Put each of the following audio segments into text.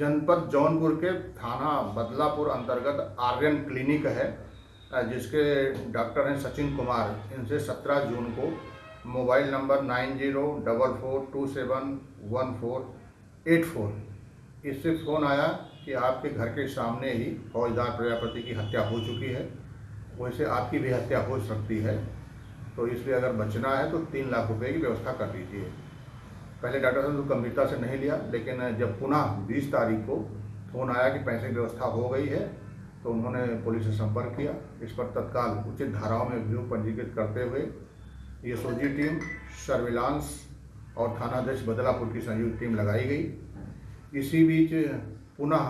जनपद जौनपुर के थाना बदलापुर अंतर्गत आर्यन क्लिनिक है, जिसके डॉक्टर हैं सचिन कुमार। इनसे 17 जून को mobile number nine zero double four two seven one four eight four. इससे फ़ोन आया कि आपके घर के सामने ही फौजदार प्रजापति की हत्या हो चुकी है। वैसे आपकी भी हत्या हो सकती है। तो इसलिए अगर बचना है तो तीन लाख रुपए की व्यवस्था कर दीजिए। पहले डॉक्टर साहब ने तो गंभीरता से नहीं लिया, लेकिन जब पुनः 20 तारीख को फ़ोन आया कि पैसे की व्यवस्था हो गई है तो उन्होंने पुलिस से संपर्क किया। इस पर तत्काल उचित धाराओं में अभियोग पंजीकृत करते हुए सोजी टीम, सर्विलांस और थानाध्यक्ष बदलापुर की संयुक्त टीम लगाई गई। इसी बीच पुनः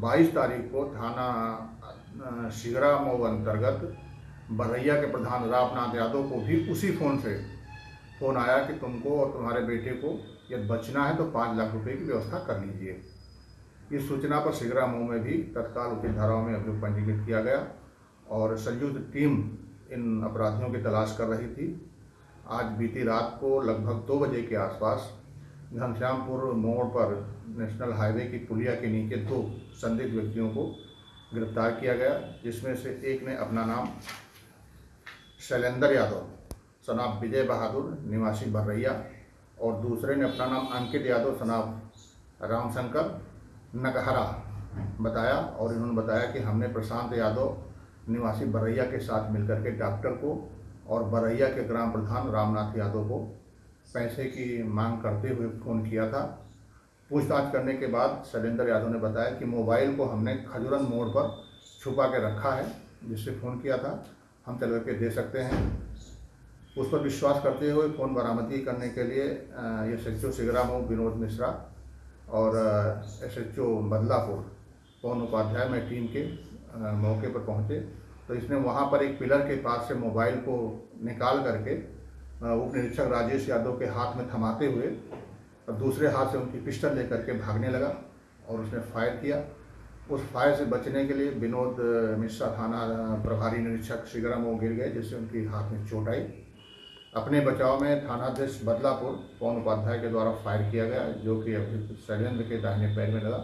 22 तारीख को थाना शिगरा मऊ अंतर्गत बरैया के प्रधान रामनाथ यादव को भी उसी फ़ोन से फ़ोन आया कि तुमको और तुम्हारे बेटे को यदि बचना है तो पाँच लाख रुपए की व्यवस्था कर लीजिए। इस सूचना पर सिगरा मऊ में भी तत्काल उचित धाराओं में अभियोग पंजीकृत किया गया और संयुक्त टीम इन अपराधियों की तलाश कर रही थी। आज बीती रात को लगभग दो बजे के आसपास घनश्यामपुर मोड़ पर नेशनल हाईवे की पुलिया के नीचे दो संदिग्ध व्यक्तियों को गिरफ़्तार किया गया, जिसमें से एक ने अपना नाम शैलेंद्र यादव सनाब विजय बहादुर, निवासी बर्रैया, और दूसरे ने अपना नाम अंकित यादव, सनाब रामशंकर नकहरा बताया, और इन्होंने बताया कि हमने प्रशांत यादव, निवासी बरैया के साथ मिलकर के डॉक्टर को और बरैया के ग्राम प्रधान रामनाथ यादव को पैसे की मांग करते हुए फ़ोन किया था। पूछताछ करने के बाद शैलेंद्र यादव ने बताया कि मोबाइल को हमने खजुरन मोड़ पर छुपा के रखा है, जिससे फ़ोन किया था। हम चल करके दे सकते हैं। उस पर विश्वास करते हुए फ़ोन बरामदगी करने के लिए S H O Sigramau Vinod Mishra और S H O Badlapur Pawan Upadhyay में टीम के मौके पर पहुँचे। तो इसने वहाँ पर एक पिलर के पास से मोबाइल को निकाल करके उप निरीक्षक राजेश यादव के हाथ में थमाते हुए, और दूसरे हाथ से उनकी पिस्टल लेकर के भागने लगा और उसने फायर किया। उस फायर से बचने के लिए विनोद मिश्रा थाना प्रभारी निरीक्षक शिगरामऊ गिर गए, जिससे उनकी हाथ में चोट आई। अपने बचाव में थानाध्यक्ष बदलापुर पवन उपाध्याय के द्वारा फायर किया गया, जो कि शैलेंद्र के दाहिने पैर में लगा,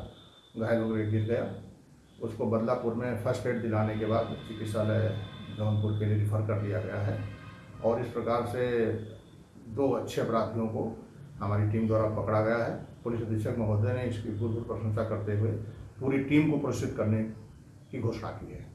घायल होकर गिर गया। उसको बदलापुर में फ़र्स्ट एड दिलाने के बाद चिकित्सालय जौनपुर के लिए रिफर कर दिया गया है। और इस प्रकार से दो अच्छे अपराधियों को हमारी टीम द्वारा पकड़ा गया है। पुलिस अधीक्षक महोदय ने इसकी भूतपूर्व प्रशंसा करते हुए पूरी टीम को पुरस्कृत करने की घोषणा की है।